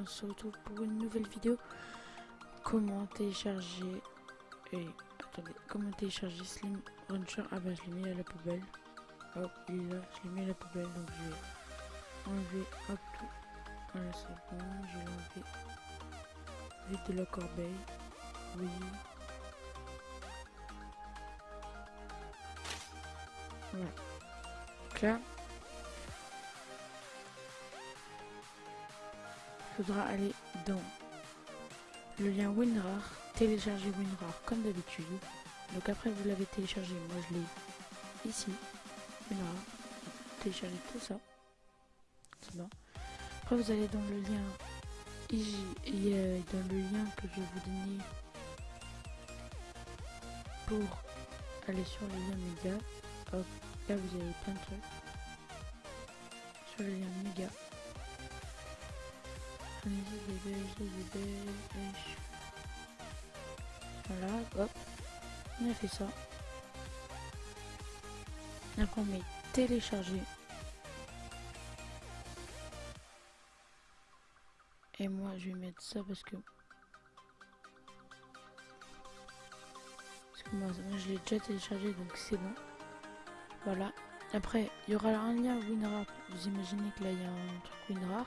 on se retrouve pour une nouvelle vidéo. Comment télécharger... Et attendez, comment télécharger Slim Rancher Ah bah je l'ai mis à la poubelle. Hop, il est là, je l'ai mis à la poubelle, donc je vais enlever hop tout. Voilà, c'est bon, je vais l'enlever. Vite de la corbeille. Oui. Voilà. Donc là, faudra aller dans le lien WinRAR, télécharger WinRAR comme d'habitude. Donc après vous l'avez téléchargé, moi je l'ai ici, WinRAR, télécharger tout ça. C'est bon. Après vous allez dans le lien ici, et dans le lien que je vais vous donner pour aller sur le lien média. Hop, là vous avez plein de trucs. Sur le lien méga. Voilà, hop. On a fait ça. Après on met télécharger. Et moi je vais mettre ça parce que... Parce que moi, je l'ai déjà téléchargé donc c'est bon. Voilà. Après il y aura un lien WinRAR. Vous imaginez que là il y a un truc WinRAR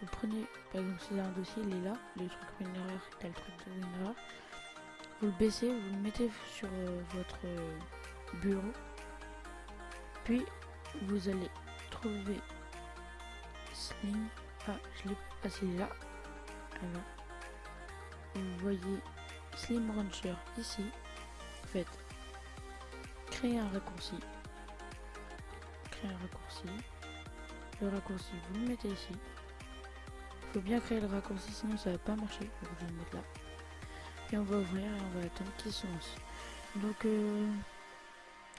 vous prenez, par exemple, c'est un dossier, il est là, le truc WinRAR, t'as le truc de WinRAR. Vous le baissez, vous le mettez sur euh, votre euh, bureau. Puis, vous allez trouver Slim. Ah, je l'ai passé là. Alors, vous voyez Slim Rancher ici. En fait, créer un raccourci. Créer un raccourci. Le raccourci, vous le mettez ici faut bien créer le raccourci sinon ça va pas marcher. Je vais le mettre là. Et on va ouvrir et on va attendre qu'il se lance. Donc euh,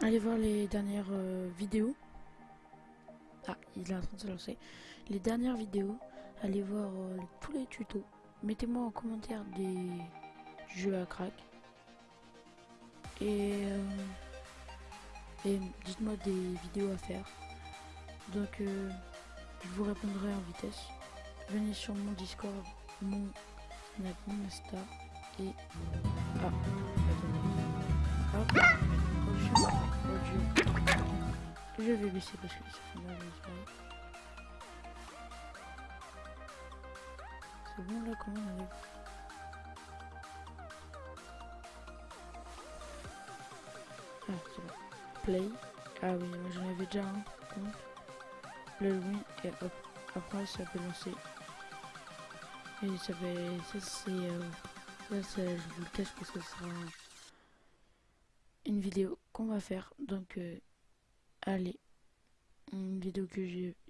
allez voir les dernières euh, vidéos. Ah il est en train de se lancer. Les dernières vidéos allez voir euh, tous les tutos. Mettez moi en commentaire des jeux à crack. Et, et dites-moi des vidéos à faire. Donc je vous répondrai en vitesse venez sur mon Discord, mon Insta et ah hop je vais baisser parce que ça fait mal C'est bon là comment on arrive? Ah c'est bon. Play. Ah oui j'en avais déjà un compte. Le win et hop. Après ça peut lancer et ça ça c'est, euh, ça, je vous le cache parce que ce sera une vidéo qu'on va faire. Donc, euh, allez, une vidéo que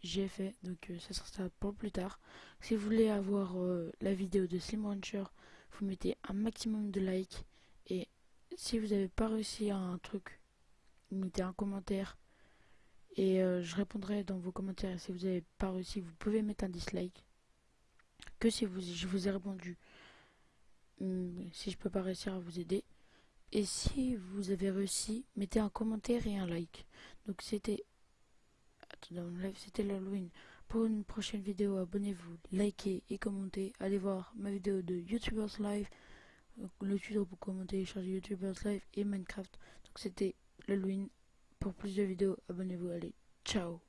j'ai fait, donc euh, ça sera pour plus tard. Si vous voulez avoir la vidéo de Slim Rancher, vous mettez un maximum de likes. Et si vous n'avez pas réussi à un truc, mettez un commentaire. Et je répondrai dans vos commentaires. Si vous n'avez pas réussi, vous pouvez mettre un dislike que si vous, je vous ai répondu. Hmm, si je peux pas réussir à vous aider. Et si vous avez réussi, mettez un commentaire et un like. Donc c'était... C'était l'Halloween. Pour une prochaine vidéo, abonnez-vous, likez et commentez. Allez voir ma vidéo de YouTubers Live. Le tuto pour commenter, charger YouTubers Live et Minecraft. Donc c'était l'Halloween. Pour plus de vidéos, abonnez-vous. Allez, ciao